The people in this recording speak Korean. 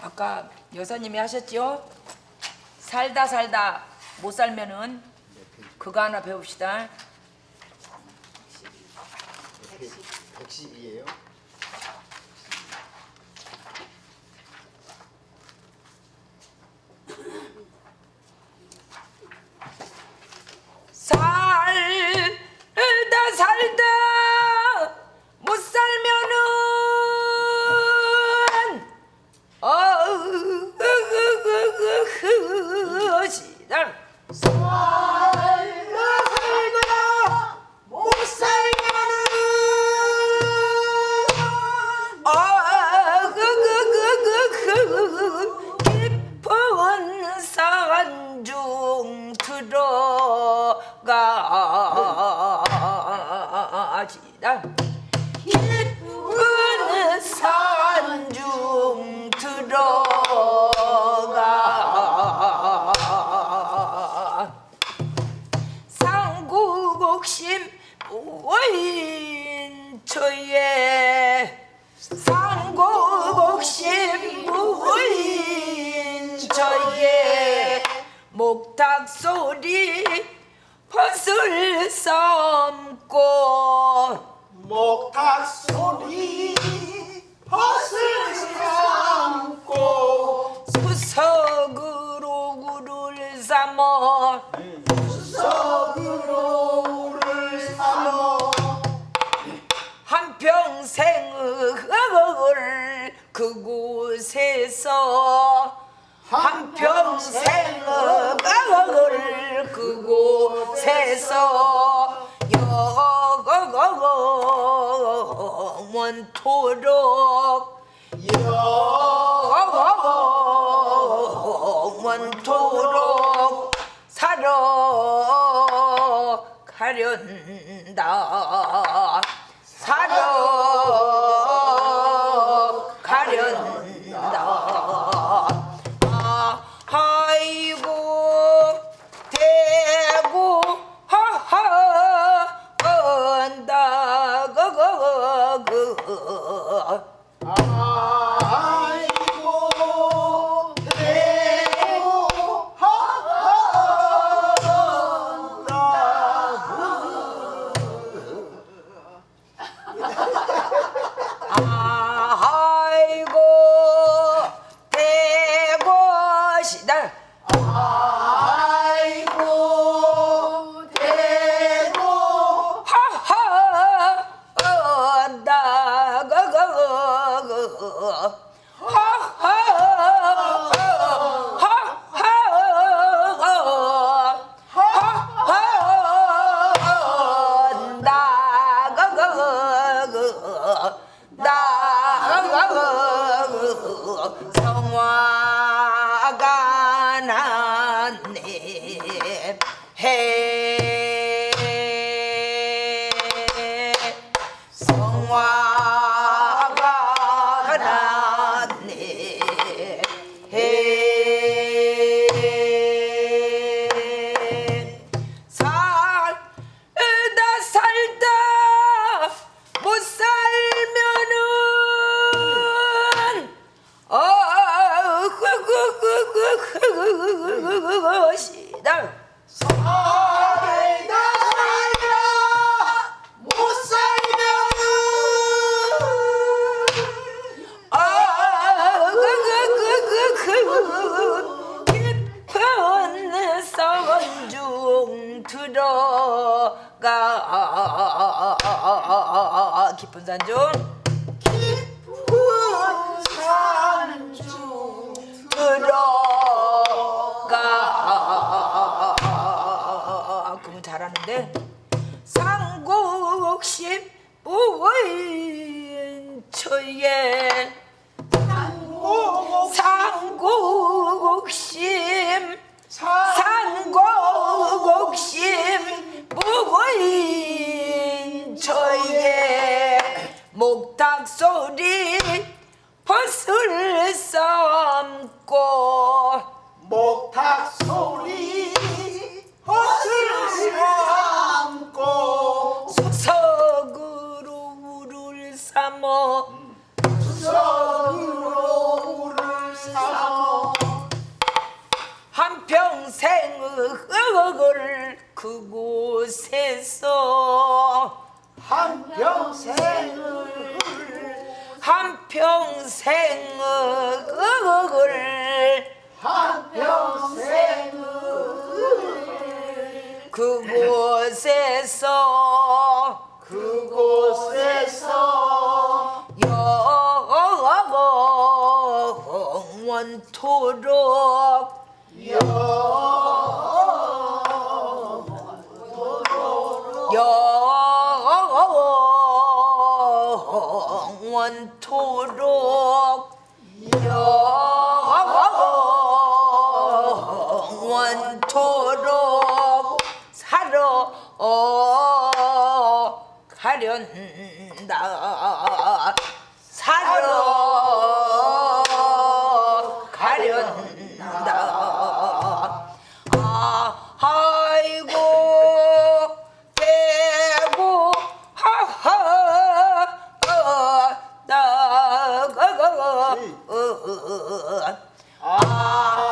아까 여사님이 하셨죠? 살다 살다 못 살면은 그거 하나 배웁시다. 110이에요. 석으로를 삼어 한평생을 그곳에서 한평생을 그곳에서 영원토록 영원토록 살아가련다. 살아가련다. 아, 아이고 들어가 깊은 산중 깊은 산중 들어가 그러면 잘하는데 상곡십 우인처에 상곡심 산곡옥심 부고인 저의 목탁 소리 벗을 삼고. 목탁 소리 벗을 삼고. 수석으로 우를 삼어. 수석으로 우를 삼어. 한평생의 흙을 그곳에서 한평생을 한평생을 한평생을 그곳에서 그곳에서 영원토록 영 원토록 영원토록 살아 가련다. 살아 나가가 아이고